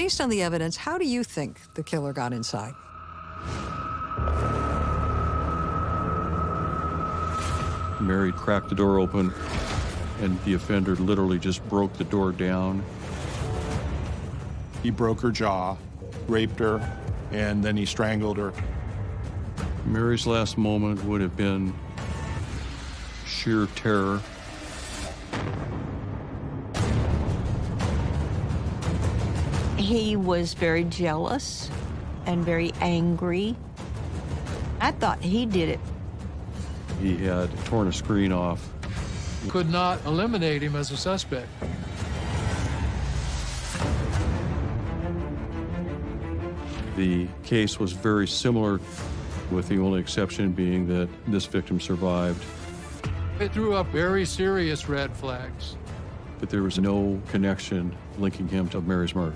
Based on the evidence, how do you think the killer got inside? Mary cracked the door open, and the offender literally just broke the door down. He broke her jaw, raped her, and then he strangled her. Mary's last moment would have been sheer terror. He was very jealous and very angry. I thought he did it. He had torn a screen off. Could not eliminate him as a suspect. The case was very similar, with the only exception being that this victim survived. It threw up very serious red flags. But there was no connection linking him to Mary's murder.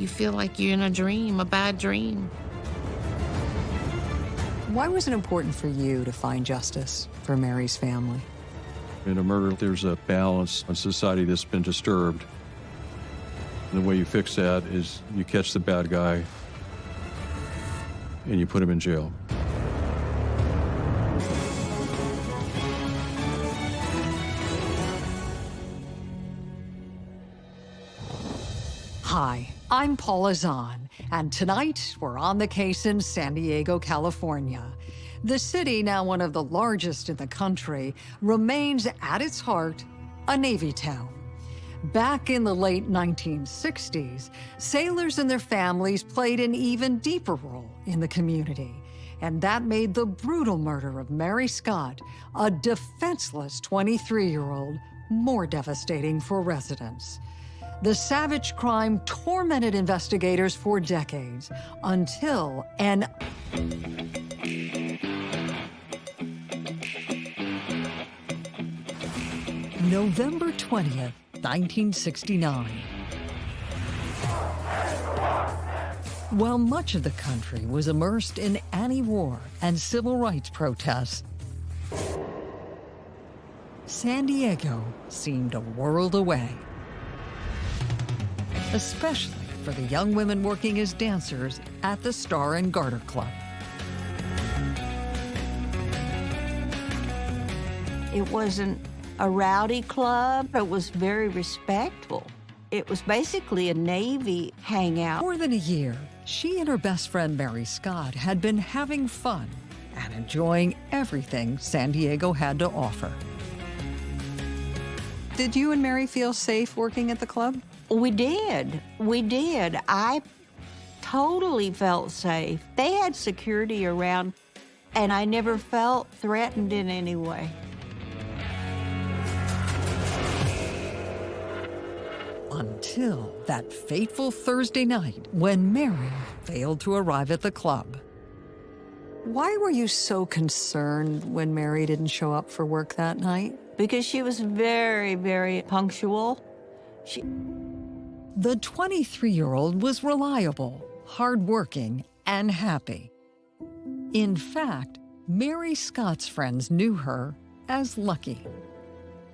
You feel like you're in a dream, a bad dream. Why was it important for you to find justice for Mary's family? In a murder, there's a balance in society that's been disturbed. And the way you fix that is you catch the bad guy and you put him in jail. Hi, I'm Paula Zahn, and tonight we're on the case in San Diego, California. The city, now one of the largest in the country, remains at its heart a Navy town. Back in the late 1960s, sailors and their families played an even deeper role in the community. And that made the brutal murder of Mary Scott, a defenseless 23-year-old, more devastating for residents. The savage crime tormented investigators for decades until an November 20th, 1969. While much of the country was immersed in anti-war and civil rights protests, San Diego seemed a world away especially for the young women working as dancers at the Star and Garter Club. It wasn't a rowdy club. It was very respectful. It was basically a Navy hangout. More than a year, she and her best friend Mary Scott had been having fun and enjoying everything San Diego had to offer. Did you and Mary feel safe working at the club? We did. We did. I totally felt safe. They had security around, and I never felt threatened in any way. Until that fateful Thursday night when Mary failed to arrive at the club. Why were you so concerned when Mary didn't show up for work that night? Because she was very, very punctual. She the 23-year-old was reliable, hardworking, and happy. In fact, Mary Scott's friends knew her as Lucky.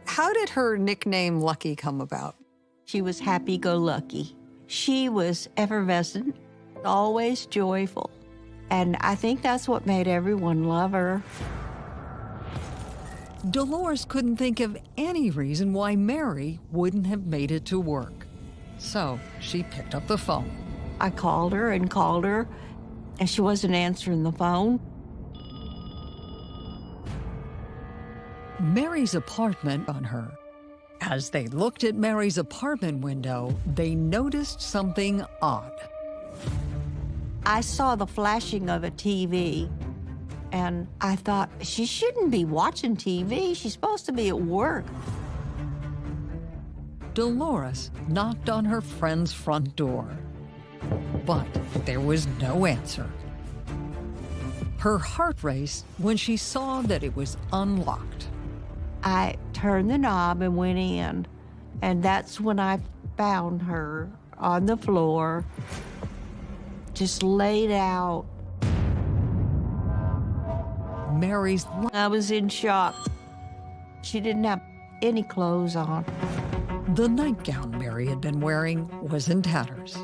How did her nickname Lucky come about? She was happy-go-lucky. She was effervescent, always joyful. And I think that's what made everyone love her. Dolores couldn't think of any reason why Mary wouldn't have made it to work. So she picked up the phone. I called her and called her, and she wasn't answering the phone. Mary's apartment on her. As they looked at Mary's apartment window, they noticed something odd. I saw the flashing of a TV, and I thought, she shouldn't be watching TV. She's supposed to be at work. Dolores knocked on her friend's front door. But there was no answer. Her heart raced when she saw that it was unlocked. I turned the knob and went in, and that's when I found her on the floor, just laid out. Mary's... I was in shock. She didn't have any clothes on. The nightgown Mary had been wearing was in tatters.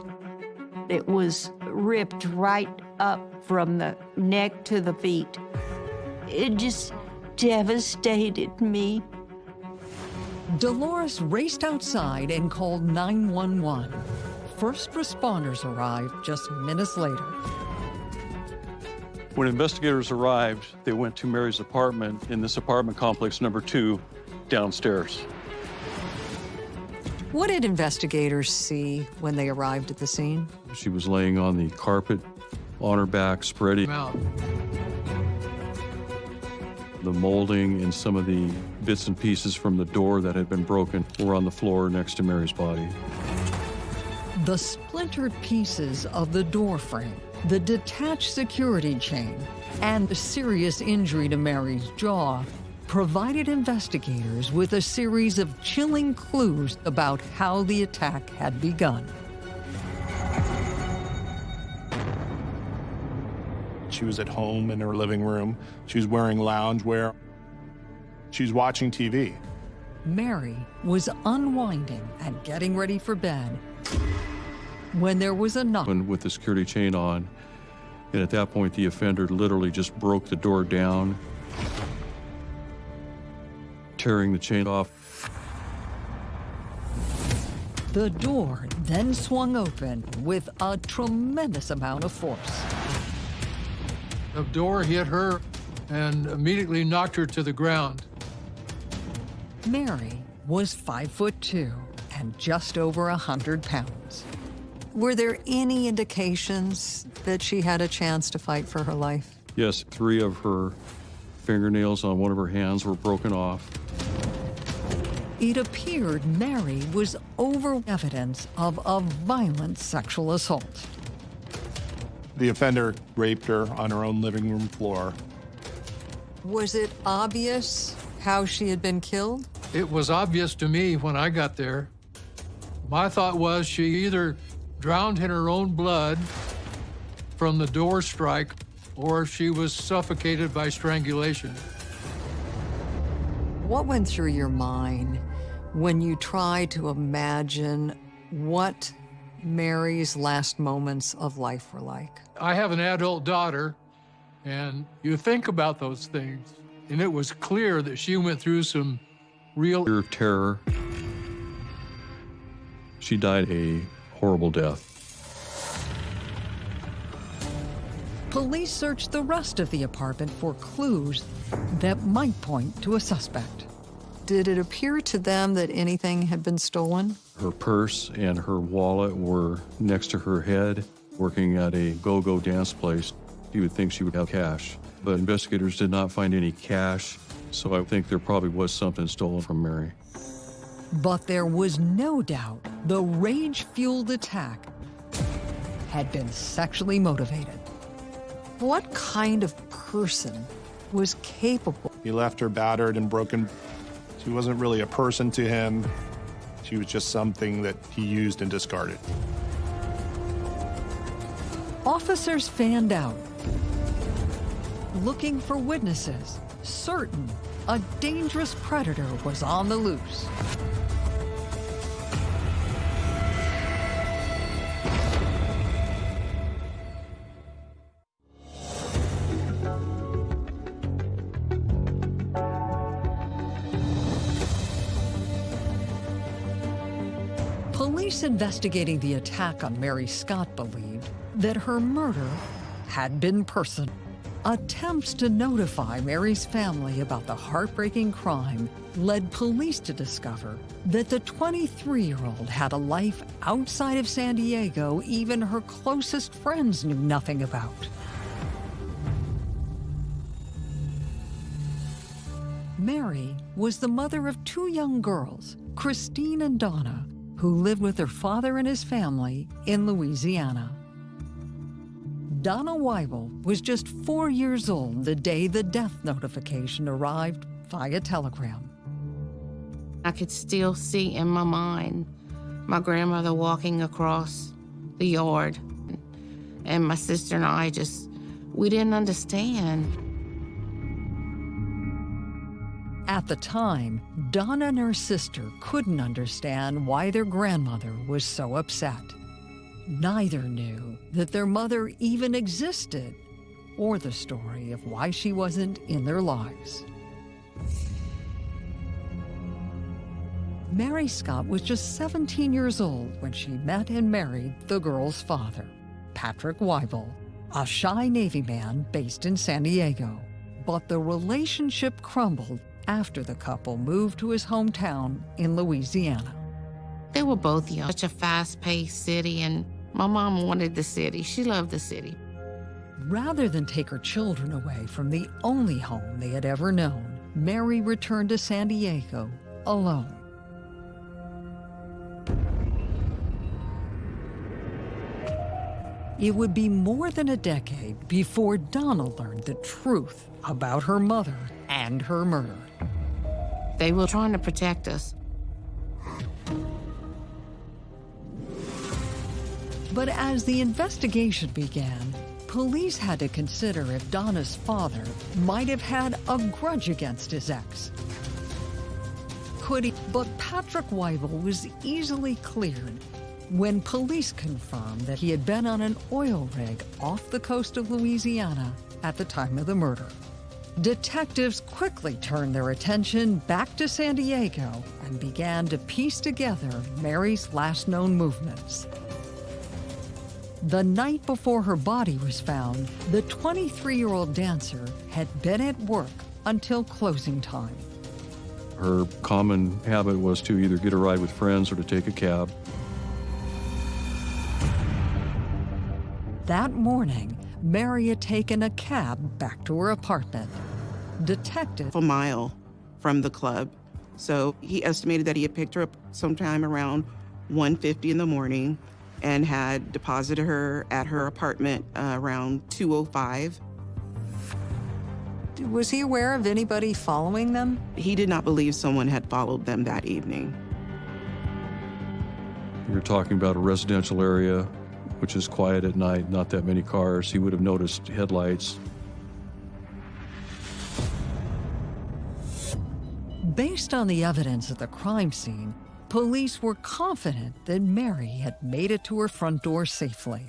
It was ripped right up from the neck to the feet. It just devastated me. Dolores raced outside and called 911. First responders arrived just minutes later. When investigators arrived, they went to Mary's apartment in this apartment complex number two downstairs. What did investigators see when they arrived at the scene? She was laying on the carpet on her back, spreading Out. the molding and some of the bits and pieces from the door that had been broken were on the floor next to Mary's body. The splintered pieces of the door frame, the detached security chain, and the serious injury to Mary's jaw provided investigators with a series of chilling clues about how the attack had begun. She was at home in her living room. She was wearing loungewear. She was watching TV. Mary was unwinding and getting ready for bed when there was a knock. And with the security chain on, and at that point, the offender literally just broke the door down, tearing the chain off. The door then swung open with a tremendous amount of force. The door hit her and immediately knocked her to the ground. Mary was five foot two and just over a hundred pounds. Were there any indications that she had a chance to fight for her life? Yes, three of her fingernails on one of her hands were broken off. It appeared Mary was over evidence of a violent sexual assault. The offender raped her on her own living room floor. Was it obvious how she had been killed? It was obvious to me when I got there. My thought was she either drowned in her own blood from the door strike or she was suffocated by strangulation. What went through your mind when you try to imagine what Mary's last moments of life were like? I have an adult daughter, and you think about those things. And it was clear that she went through some real Fear of terror. She died a horrible death. Police searched the rest of the apartment for clues that might point to a suspect. Did it appear to them that anything had been stolen? Her purse and her wallet were next to her head, working at a go-go dance place. You would think she would have cash, but investigators did not find any cash, so I think there probably was something stolen from Mary. But there was no doubt the rage-fueled attack had been sexually motivated. What kind of person was capable? He left her battered and broken. She wasn't really a person to him. She was just something that he used and discarded. Officers fanned out, looking for witnesses, certain a dangerous predator was on the loose. Police investigating the attack on Mary Scott believed that her murder had been personal. Attempts to notify Mary's family about the heartbreaking crime led police to discover that the 23-year-old had a life outside of San Diego even her closest friends knew nothing about. Mary was the mother of two young girls, Christine and Donna, who lived with her father and his family in Louisiana. Donna Weibel was just four years old the day the death notification arrived via telegram. I could still see in my mind my grandmother walking across the yard. And my sister and I just, we didn't understand. At the time, Donna and her sister couldn't understand why their grandmother was so upset. Neither knew that their mother even existed or the story of why she wasn't in their lives. Mary Scott was just 17 years old when she met and married the girl's father, Patrick Weibel, a shy Navy man based in San Diego. But the relationship crumbled after the couple moved to his hometown in Louisiana. They were both young, such a fast paced city, and my mom wanted the city. She loved the city. Rather than take her children away from the only home they had ever known, Mary returned to San Diego alone. It would be more than a decade before Donna learned the truth about her mother and her murder. They were trying to protect us. But as the investigation began, police had to consider if Donna's father might have had a grudge against his ex. Could he? But Patrick Weibel was easily cleared when police confirmed that he had been on an oil rig off the coast of Louisiana at the time of the murder. Detectives quickly turned their attention back to San Diego and began to piece together Mary's last known movements. The night before her body was found, the 23 year old dancer had been at work until closing time. Her common habit was to either get a ride with friends or to take a cab. That morning, Mary had taken a cab back to her apartment. Detective a mile from the club. So he estimated that he had picked her up sometime around 1.50 in the morning and had deposited her at her apartment uh, around 2.05. was he aware of anybody following them? He did not believe someone had followed them that evening. You're talking about a residential area, which is quiet at night, not that many cars. He would have noticed headlights. Based on the evidence at the crime scene, police were confident that Mary had made it to her front door safely.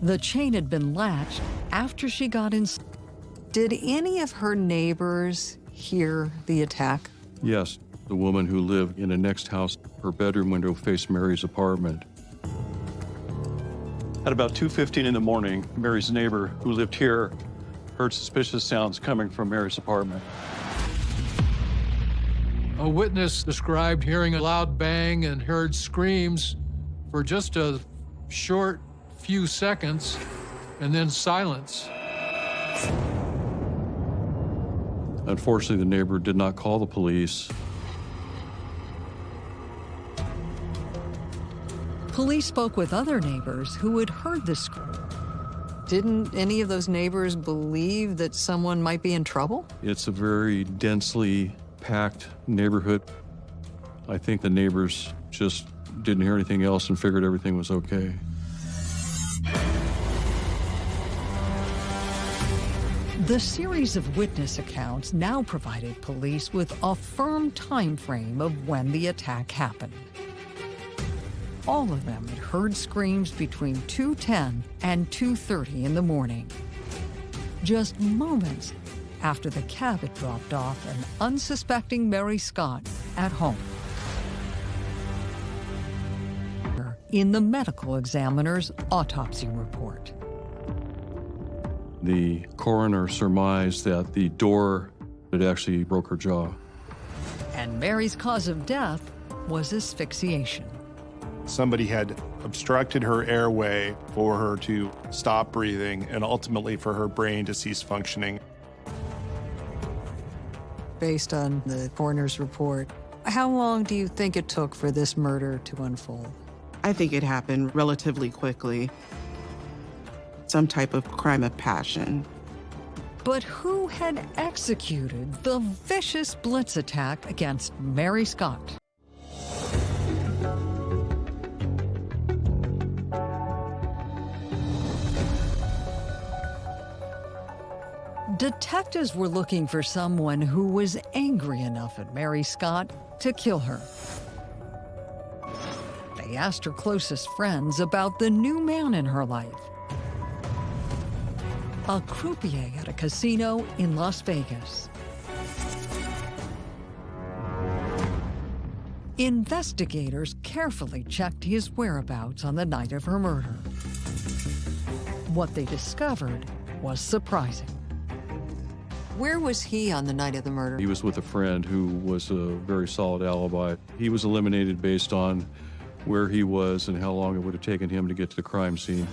The chain had been latched after she got in. Did any of her neighbors hear the attack? Yes, the woman who lived in the next house, her bedroom window faced Mary's apartment. At about 2.15 in the morning, Mary's neighbor, who lived here, heard suspicious sounds coming from Mary's apartment. A witness described hearing a loud bang and heard screams for just a short few seconds and then silence. Unfortunately, the neighbor did not call the police. Police spoke with other neighbors who had heard the scream. Didn't any of those neighbors believe that someone might be in trouble? It's a very densely packed neighborhood. I think the neighbors just didn't hear anything else and figured everything was okay. The series of witness accounts now provided police with a firm time frame of when the attack happened all of them had heard screams between 2.10 and 2.30 in the morning. Just moments after the cab had dropped off an unsuspecting Mary Scott at home. In the medical examiner's autopsy report. The coroner surmised that the door had actually broke her jaw. And Mary's cause of death was asphyxiation. Somebody had obstructed her airway for her to stop breathing and ultimately for her brain to cease functioning. Based on the coroner's report, how long do you think it took for this murder to unfold? I think it happened relatively quickly. Some type of crime of passion. But who had executed the vicious blitz attack against Mary Scott? Detectives were looking for someone who was angry enough at Mary Scott to kill her. They asked her closest friends about the new man in her life. A croupier at a casino in Las Vegas. Investigators carefully checked his whereabouts on the night of her murder. What they discovered was surprising. Where was he on the night of the murder? He was with a friend who was a very solid alibi. He was eliminated based on where he was and how long it would have taken him to get to the crime scene.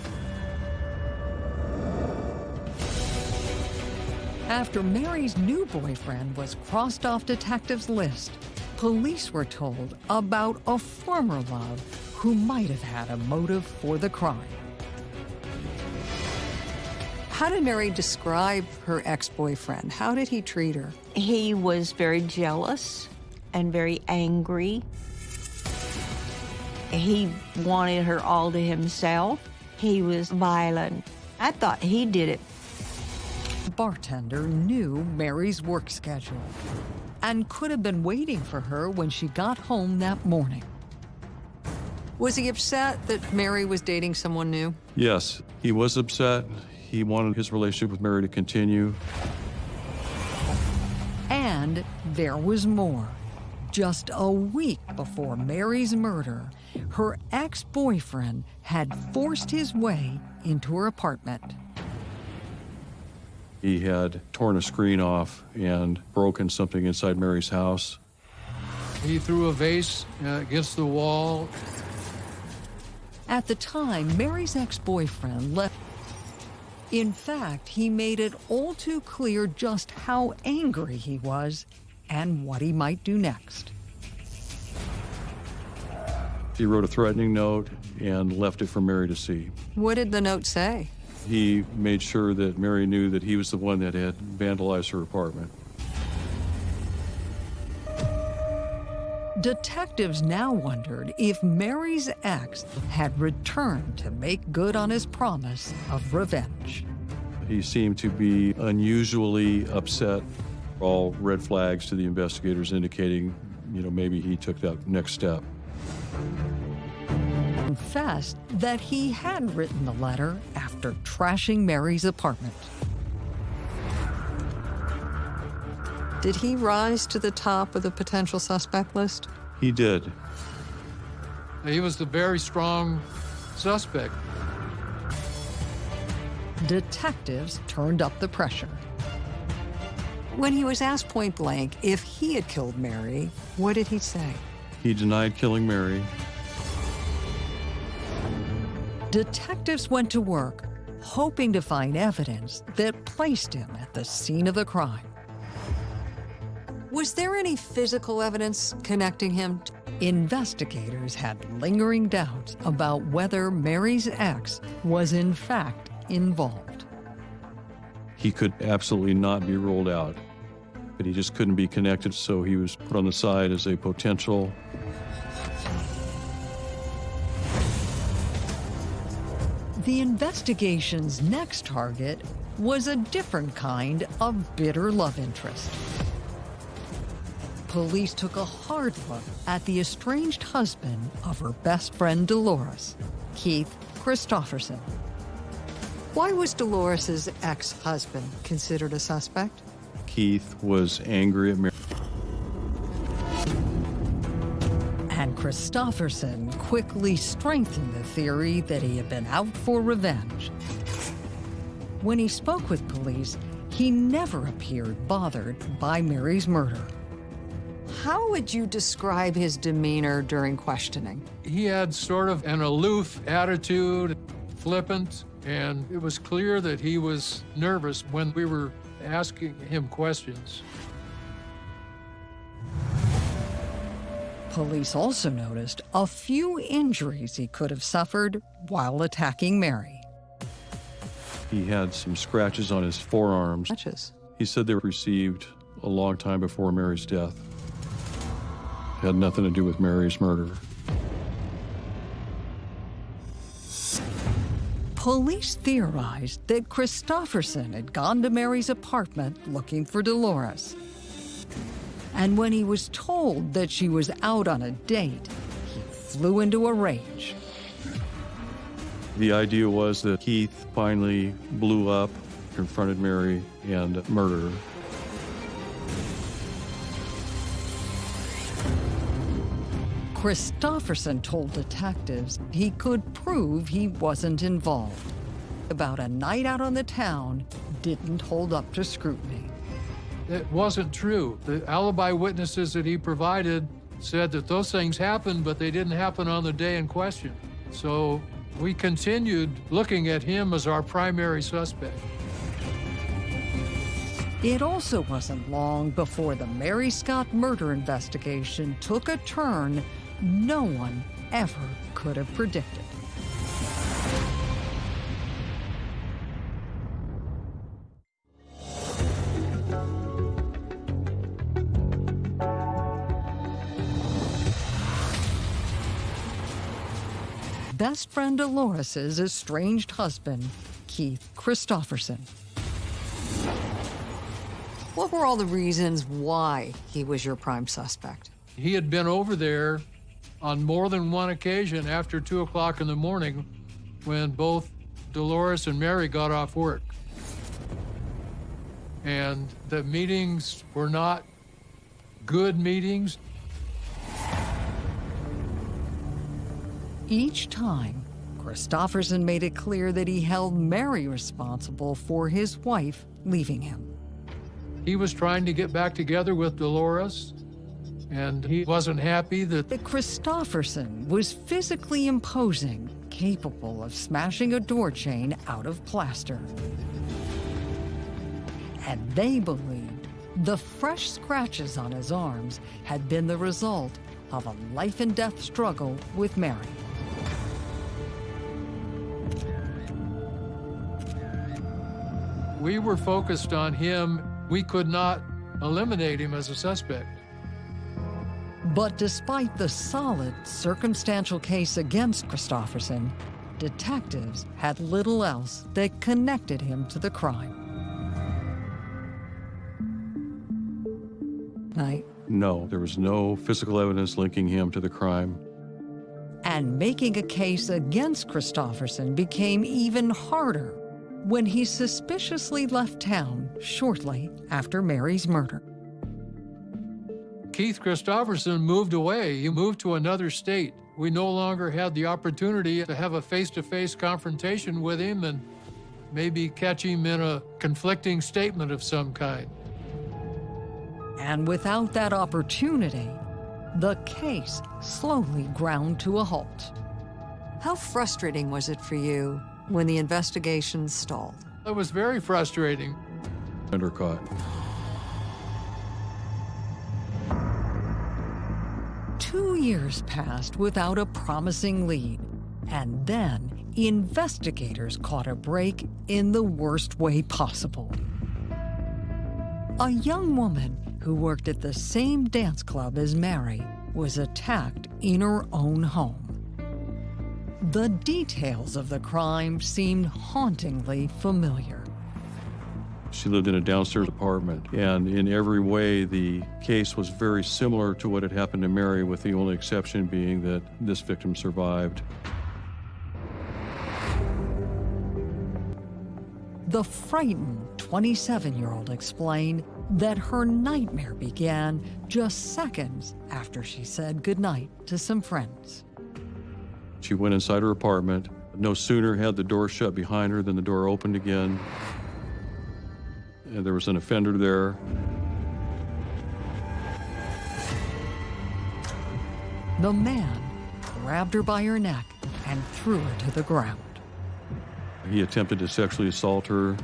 After Mary's new boyfriend was crossed off detectives' list, police were told about a former love who might have had a motive for the crime. How did Mary describe her ex-boyfriend? How did he treat her? He was very jealous and very angry. He wanted her all to himself. He was violent. I thought he did it. The bartender knew Mary's work schedule and could have been waiting for her when she got home that morning. Was he upset that Mary was dating someone new? Yes, he was upset. He wanted his relationship with Mary to continue. And there was more. Just a week before Mary's murder, her ex-boyfriend had forced his way into her apartment. He had torn a screen off and broken something inside Mary's house. He threw a vase uh, against the wall. At the time, Mary's ex-boyfriend left in fact, he made it all too clear just how angry he was and what he might do next. He wrote a threatening note and left it for Mary to see. What did the note say? He made sure that Mary knew that he was the one that had vandalized her apartment. Detectives now wondered if Mary's ex had returned to make good on his promise of revenge. He seemed to be unusually upset. All red flags to the investigators indicating, you know, maybe he took that next step. Confessed that he had written the letter after trashing Mary's apartment. Did he rise to the top of the potential suspect list? He did. He was the very strong suspect. Detectives turned up the pressure. When he was asked point blank if he had killed Mary, what did he say? He denied killing Mary. Detectives went to work, hoping to find evidence that placed him at the scene of the crime. Was there any physical evidence connecting him? Investigators had lingering doubts about whether Mary's ex was in fact involved. He could absolutely not be ruled out, but he just couldn't be connected, so he was put on the side as a potential. The investigation's next target was a different kind of bitter love interest police took a hard look at the estranged husband of her best friend Dolores, Keith Christofferson. Why was Dolores's ex-husband considered a suspect? Keith was angry at Mary. And Christofferson quickly strengthened the theory that he had been out for revenge. When he spoke with police, he never appeared bothered by Mary's murder. How would you describe his demeanor during questioning? He had sort of an aloof attitude, flippant, and it was clear that he was nervous when we were asking him questions. Police also noticed a few injuries he could have suffered while attacking Mary. He had some scratches on his forearms. Scratches? He said they were received a long time before Mary's death had nothing to do with Mary's murder. Police theorized that Christofferson had gone to Mary's apartment looking for Dolores. And when he was told that she was out on a date, he flew into a rage. The idea was that Keith finally blew up, confronted Mary, and murdered her. Christofferson told detectives he could prove he wasn't involved. About a night out on the town didn't hold up to scrutiny. It wasn't true. The alibi witnesses that he provided said that those things happened, but they didn't happen on the day in question. So we continued looking at him as our primary suspect. It also wasn't long before the Mary Scott murder investigation took a turn no one ever could have predicted. Best friend Dolores's estranged husband, Keith Christofferson. What were all the reasons why he was your prime suspect? He had been over there on more than one occasion after 2 o'clock in the morning when both Dolores and Mary got off work. And the meetings were not good meetings. Each time, Christofferson made it clear that he held Mary responsible for his wife leaving him. He was trying to get back together with Dolores, and he wasn't happy that That Christofferson was physically imposing, capable of smashing a door chain out of plaster. And they believed the fresh scratches on his arms had been the result of a life and death struggle with Mary. we were focused on him. We could not eliminate him as a suspect. But despite the solid circumstantial case against Christofferson, detectives had little else that connected him to the crime. Night. No, there was no physical evidence linking him to the crime. And making a case against Christofferson became even harder when he suspiciously left town shortly after Mary's murder. Keith Christofferson moved away. He moved to another state. We no longer had the opportunity to have a face to face confrontation with him and maybe catch him in a conflicting statement of some kind. And without that opportunity, the case slowly ground to a halt. How frustrating was it for you when the investigation stalled? It was very frustrating. Undercaught. Years passed without a promising lead, and then investigators caught a break in the worst way possible. A young woman who worked at the same dance club as Mary was attacked in her own home. The details of the crime seemed hauntingly familiar. She lived in a downstairs apartment, and in every way, the case was very similar to what had happened to Mary, with the only exception being that this victim survived. The frightened 27 year old explained that her nightmare began just seconds after she said goodnight to some friends. She went inside her apartment. No sooner had the door shut behind her than the door opened again. And there was an offender there. The man grabbed her by her neck and threw her to the ground. He attempted to sexually assault her.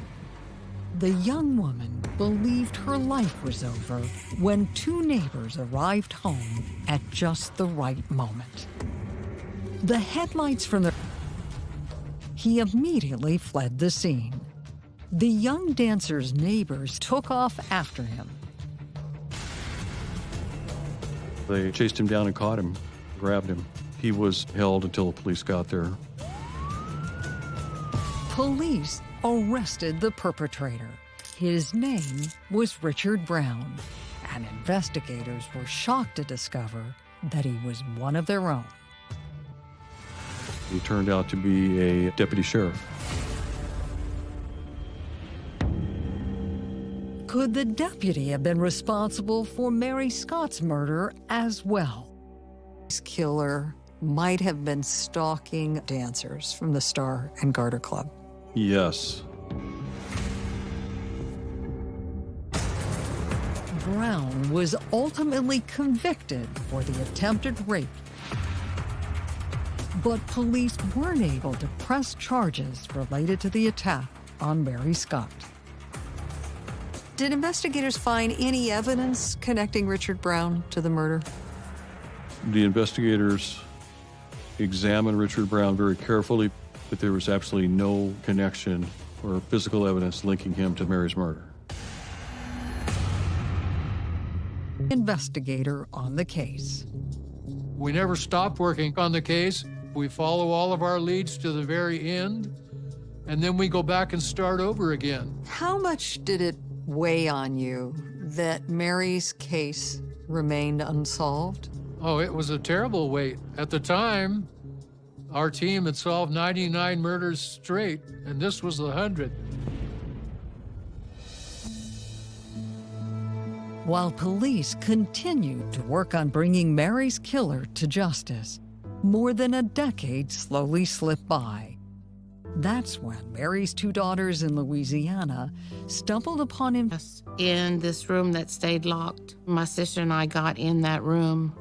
The young woman believed her life was over when two neighbors arrived home at just the right moment. The headlights from the... He immediately fled the scene. The young dancer's neighbors took off after him. They chased him down and caught him, grabbed him. He was held until the police got there. Police arrested the perpetrator. His name was Richard Brown, and investigators were shocked to discover that he was one of their own. He turned out to be a deputy sheriff. Could the deputy have been responsible for Mary Scott's murder as well? This killer might have been stalking dancers from the Star and Garter Club. Yes. Brown was ultimately convicted for the attempted rape. But police weren't able to press charges related to the attack on Mary Scott. Did investigators find any evidence connecting Richard Brown to the murder? The investigators examined Richard Brown very carefully, but there was absolutely no connection or physical evidence linking him to Mary's murder. Investigator on the case. We never stop working on the case. We follow all of our leads to the very end, and then we go back and start over again. How much did it weigh on you that Mary's case remained unsolved? Oh, it was a terrible weight. At the time, our team had solved 99 murders straight, and this was the 100. While police continued to work on bringing Mary's killer to justice, more than a decade slowly slipped by. That's when Mary's two daughters in Louisiana stumbled upon him in this room that stayed locked. My sister and I got in that room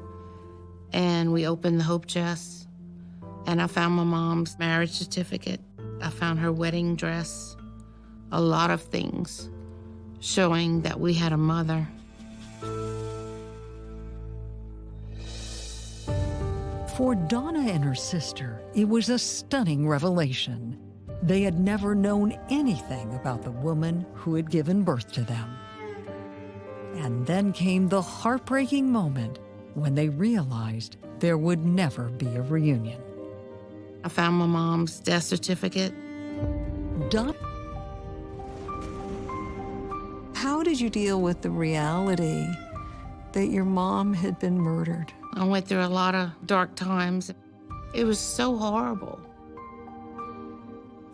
and we opened the hope chest and I found my mom's marriage certificate. I found her wedding dress, a lot of things showing that we had a mother. For Donna and her sister, it was a stunning revelation. They had never known anything about the woman who had given birth to them. And then came the heartbreaking moment when they realized there would never be a reunion. I found my mom's death certificate. Don- How did you deal with the reality that your mom had been murdered? I went through a lot of dark times. It was so horrible.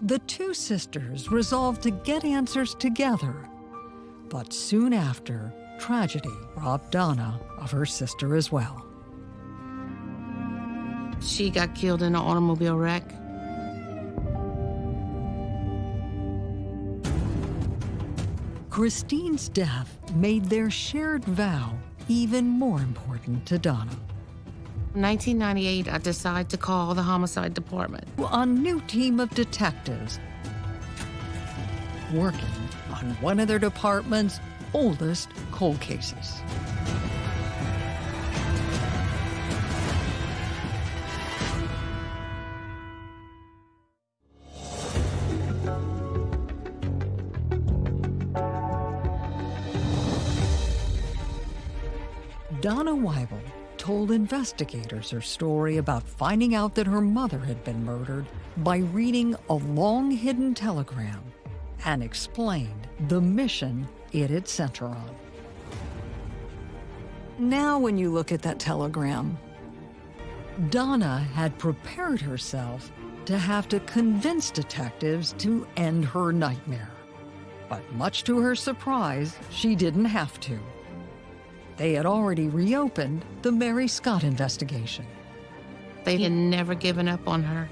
The two sisters resolved to get answers together. But soon after, tragedy robbed Donna of her sister as well. She got killed in an automobile wreck. Christine's death made their shared vow even more important to Donna. In 1998, I decided to call the homicide department. A new team of detectives working on one of their department's oldest cold cases. Told investigators her story about finding out that her mother had been murdered by reading a long hidden telegram and explained the mission it had sent her on. Now, when you look at that telegram, Donna had prepared herself to have to convince detectives to end her nightmare. But much to her surprise, she didn't have to. They had already reopened the Mary Scott investigation. They had never given up on her.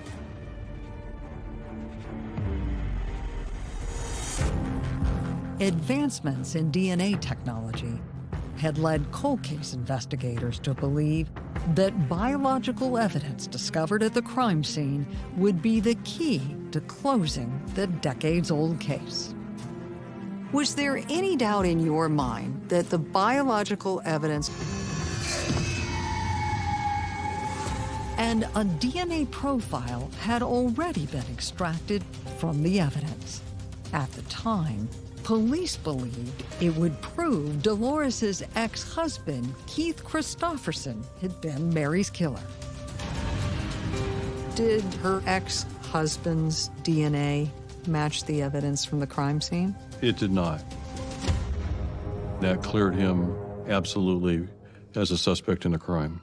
Advancements in DNA technology had led cold case investigators to believe that biological evidence discovered at the crime scene would be the key to closing the decades old case. Was there any doubt in your mind that the biological evidence and a DNA profile had already been extracted from the evidence? At the time, police believed it would prove Dolores's ex-husband, Keith Christofferson, had been Mary's killer. Did her ex-husband's DNA match the evidence from the crime scene? It did not. That cleared him absolutely as a suspect in the crime.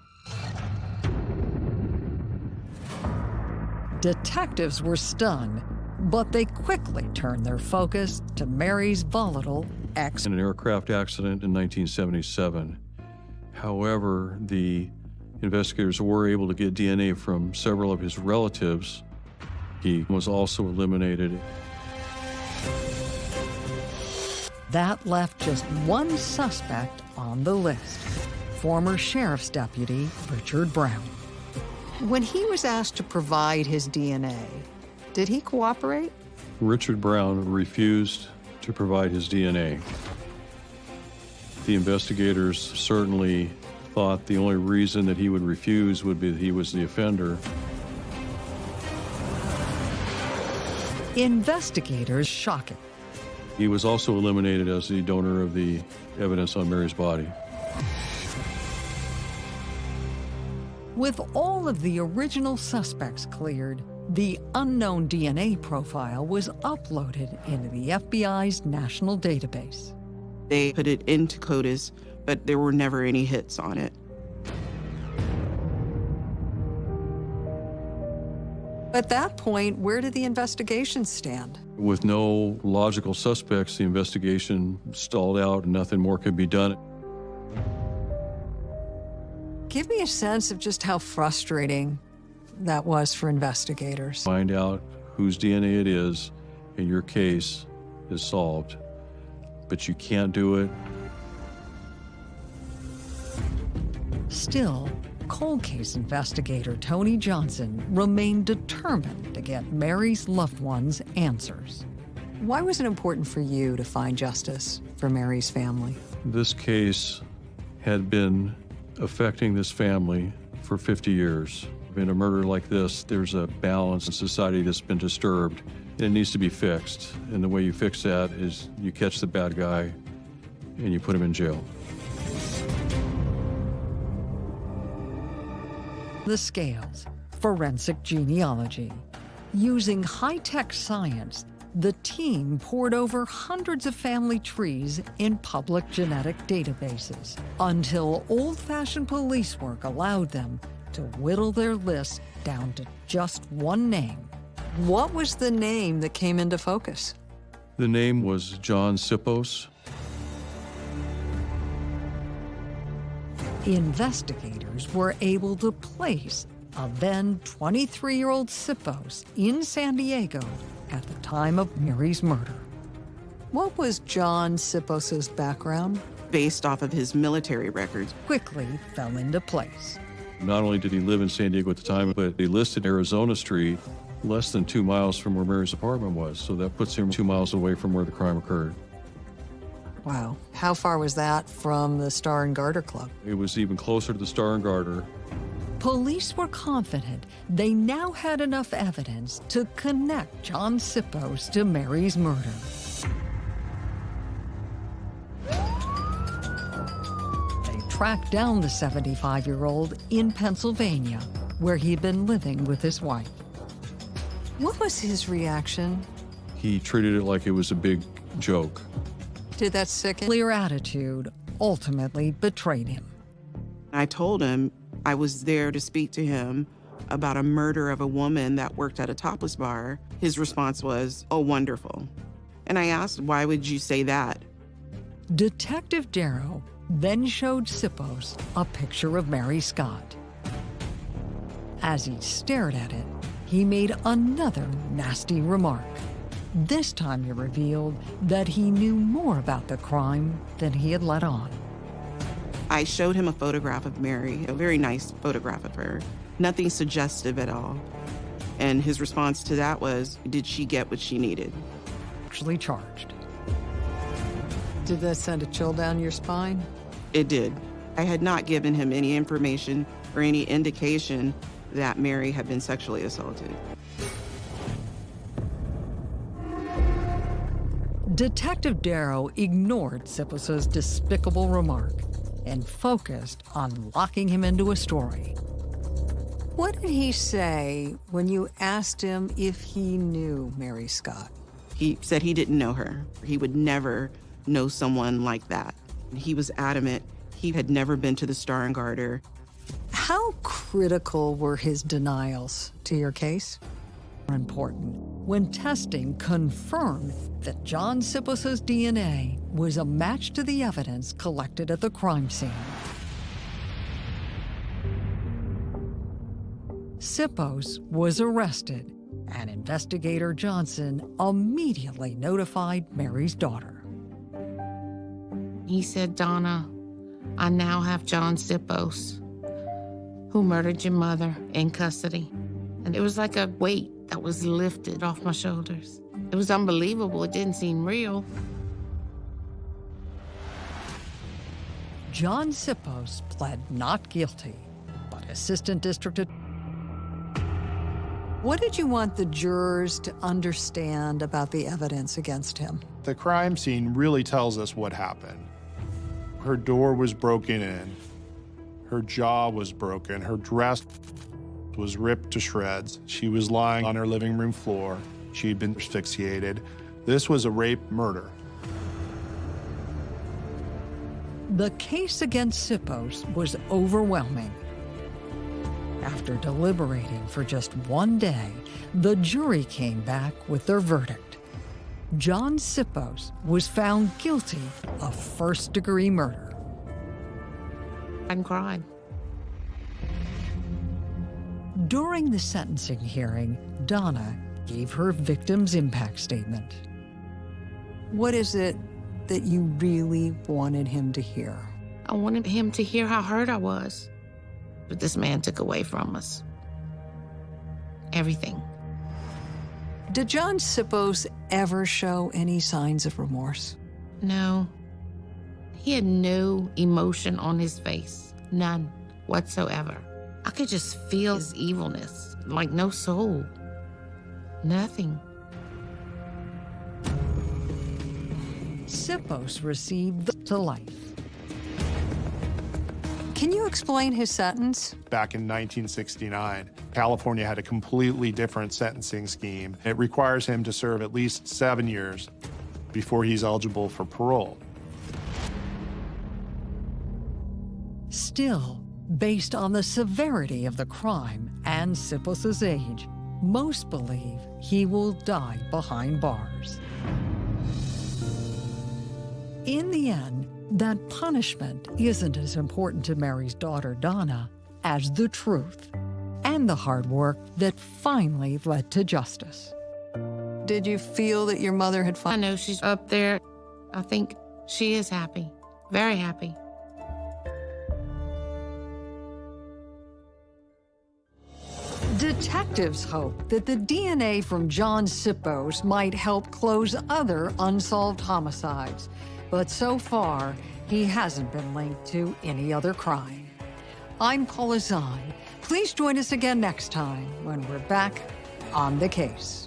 Detectives were stunned, but they quickly turned their focus to Mary's volatile ex. In an aircraft accident in 1977. However, the investigators were able to get DNA from several of his relatives. He was also eliminated. That left just one suspect on the list former sheriff's deputy Richard Brown. When he was asked to provide his DNA, did he cooperate? Richard Brown refused to provide his DNA. The investigators certainly thought the only reason that he would refuse would be that he was the offender. Investigators shocking. He was also eliminated as the donor of the evidence on Mary's body. With all of the original suspects cleared, the unknown DNA profile was uploaded into the FBI's national database. They put it into CODIS, but there were never any hits on it. At that point, where did the investigation stand? With no logical suspects, the investigation stalled out and nothing more could be done. Give me a sense of just how frustrating that was for investigators. Find out whose DNA it is, and your case is solved. But you can't do it. Still, cold case investigator Tony Johnson remained determined to get Mary's loved ones answers. Why was it important for you to find justice for Mary's family? This case had been affecting this family for 50 years. In a murder like this, there's a balance in society that's been disturbed, and it needs to be fixed. And the way you fix that is you catch the bad guy and you put him in jail. The scales, forensic genealogy. Using high tech science, the team pored over hundreds of family trees in public genetic databases until old fashioned police work allowed them to whittle their list down to just one name. What was the name that came into focus? The name was John Sipos. Investigators were able to place a then 23 year old Sipos in San Diego at the time of Mary's murder. What was John Sipos's background? Based off of his military records, Quickly fell into place. Not only did he live in San Diego at the time, but he listed Arizona Street less than two miles from where Mary's apartment was. So that puts him two miles away from where the crime occurred. Wow. How far was that from the Star and Garter Club? It was even closer to the Star and Garter. Police were confident they now had enough evidence to connect John Sipos to Mary's murder. They tracked down the 75 year old in Pennsylvania, where he'd been living with his wife. What was his reaction? He treated it like it was a big joke. Did that sicken? Clear attitude ultimately betrayed him. I told him I was there to speak to him about a murder of a woman that worked at a topless bar. His response was, Oh, wonderful. And I asked, Why would you say that? Detective Darrow then showed Sipos a picture of Mary Scott. As he stared at it, he made another nasty remark. This time he revealed that he knew more about the crime than he had let on. I showed him a photograph of Mary, a very nice photograph of her, nothing suggestive at all. And his response to that was, Did she get what she needed? Actually charged. Did that send a chill down your spine? It did. I had not given him any information or any indication that Mary had been sexually assaulted. Detective Darrow ignored Sipos's despicable remark and focused on locking him into a story. What did he say when you asked him if he knew Mary Scott? He said he didn't know her. He would never know someone like that. He was adamant he had never been to the Star and Garter. How critical were his denials to your case? important when testing confirmed that John Sipos' DNA was a match to the evidence collected at the crime scene. Sipos was arrested, and investigator Johnson immediately notified Mary's daughter. He said, Donna, I now have John Sipos, who murdered your mother, in custody. And it was like a weight that was lifted off my shoulders. It was unbelievable. It didn't seem real. John Sipos pled not guilty, but Assistant District Attorney. What did you want the jurors to understand about the evidence against him? The crime scene really tells us what happened. Her door was broken in, her jaw was broken, her dress was ripped to shreds. She was lying on her living room floor. She had been asphyxiated. This was a rape murder. The case against Sipos was overwhelming. After deliberating for just one day, the jury came back with their verdict. John Sipos was found guilty of first degree murder. I cried. During the sentencing hearing, Donna gave her victim's impact statement. What is it that you really wanted him to hear? I wanted him to hear how hurt I was. But this man took away from us everything. Did John Sipos ever show any signs of remorse? No. He had no emotion on his face, none whatsoever. I could just feel his evilness, like no soul. Nothing. Sipos received the to life. Can you explain his sentence? Back in 1969, California had a completely different sentencing scheme. It requires him to serve at least seven years before he's eligible for parole. Still, based on the severity of the crime and Sipos' age, most believe he will die behind bars. In the end, that punishment isn't as important to Mary's daughter, Donna, as the truth and the hard work that finally led to justice. Did you feel that your mother had I know she's up there. I think she is happy, very happy. Detectives hope that the DNA from John Sipos might help close other unsolved homicides, but so far, he hasn't been linked to any other crime. I'm Paula Zahn. Please join us again next time when we're back on the case.